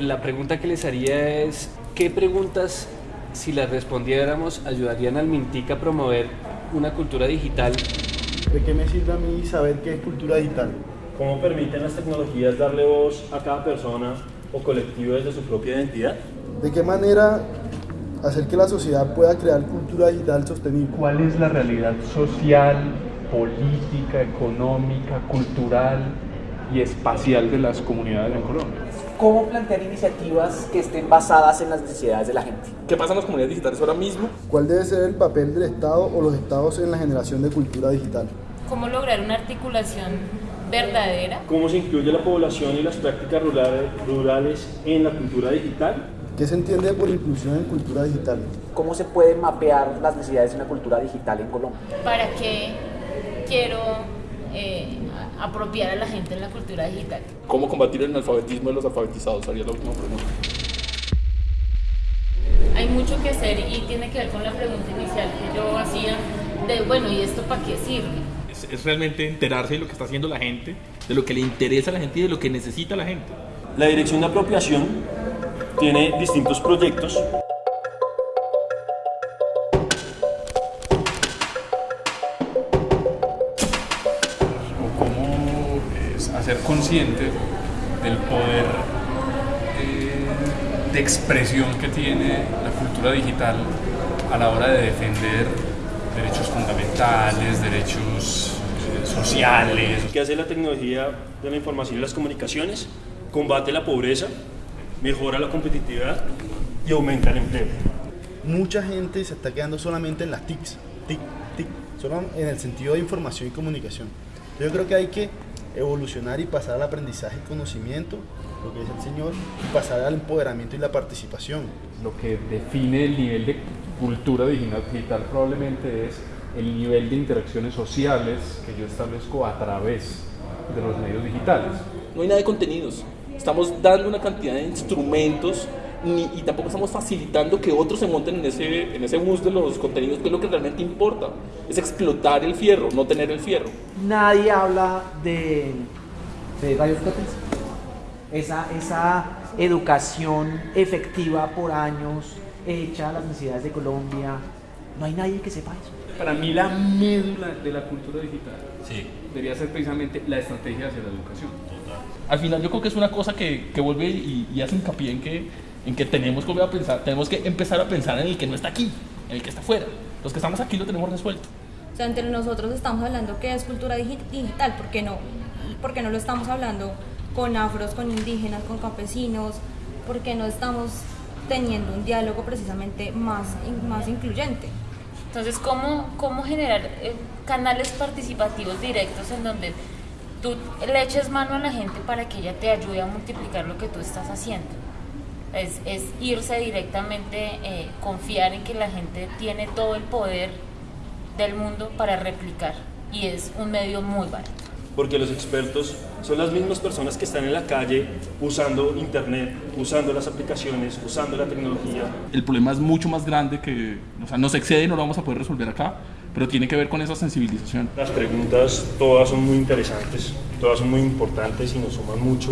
La pregunta que les haría es, ¿qué preguntas, si las respondiéramos, ayudarían al Mintic a promover una cultura digital? ¿De qué me sirve a mí saber qué es cultura digital? ¿Cómo permiten las tecnologías darle voz a cada persona o colectivo desde su propia identidad? ¿De qué manera hacer que la sociedad pueda crear cultura digital sostenible? ¿Cuál es la realidad social, política, económica, cultural y espacial de las comunidades en Colombia? ¿Cómo plantear iniciativas que estén basadas en las necesidades de la gente? ¿Qué pasa en las comunidades digitales ahora mismo? ¿Cuál debe ser el papel del Estado o los estados en la generación de cultura digital? ¿Cómo lograr una articulación verdadera? ¿Cómo se incluye la población y las prácticas rurales, rurales en la cultura digital? ¿Qué se entiende por inclusión en cultura digital? ¿Cómo se pueden mapear las necesidades de una cultura digital en Colombia? ¿Para qué quiero eh, apropiar a la gente en la cultura digital? ¿Cómo combatir el analfabetismo de los alfabetizados? Sería la última pregunta. Hay mucho que hacer y tiene que ver con la pregunta inicial que yo hacía de, bueno, ¿y esto para qué sirve? Es, es realmente enterarse de lo que está haciendo la gente, de lo que le interesa a la gente y de lo que necesita la gente. La Dirección de Apropiación tiene distintos proyectos. Es hacer consciente del poder eh, de expresión que tiene la cultura digital a la hora de defender derechos fundamentales, derechos eh, sociales. ¿Qué hace la tecnología de la información y las comunicaciones? Combate la pobreza, mejora la competitividad y aumenta el empleo. Mucha gente se está quedando solamente en las TICs, TIC, TIC, solo en el sentido de información y comunicación. Yo creo que hay que evolucionar y pasar al aprendizaje y conocimiento, lo que dice el Señor, y pasar al empoderamiento y la participación. Lo que define el nivel de cultura digital, digital probablemente es el nivel de interacciones sociales que yo establezco a través de los medios digitales. No hay nada de contenidos. Estamos dando una cantidad de instrumentos ni, y tampoco estamos facilitando que otros se monten en ese, en ese bus de los contenidos, que es lo que realmente importa. Es explotar el fierro, no tener el fierro. Nadie habla de, de rayos. Esa, esa educación efectiva por años, hecha a las necesidades de Colombia. No hay nadie que sepa eso. Para mí la médula de la cultura digital debería ser precisamente la estrategia hacia la educación. Al final yo creo que es una cosa que, que vuelve y, y hace hincapié en que, en que tenemos que a pensar, tenemos que empezar a pensar en el que no está aquí, en el que está afuera. Los que estamos aquí lo tenemos resuelto. O sea, entre nosotros estamos hablando que es cultura digi- digital, ¿por qué no? ¿Por qué no lo estamos hablando con afros, con indígenas, con campesinos? ¿Por qué no estamos teniendo un diálogo precisamente más, más incluyente? Entonces, ¿cómo, cómo generar eh, canales participativos directos en donde tú le eches mano a la gente para que ella te ayude a multiplicar lo que tú estás haciendo? Es, es irse directamente, eh, confiar en que la gente tiene todo el poder del mundo para replicar y es un medio muy barato. Porque los expertos son las mismas personas que están en la calle usando internet, usando las aplicaciones, usando la tecnología. El problema es mucho más grande que, o sea, nos excede y no lo vamos a poder resolver acá, pero tiene que ver con esa sensibilización. Las preguntas todas son muy interesantes, todas son muy importantes y nos suman mucho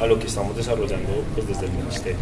a lo que estamos desarrollando pues, desde el Ministerio.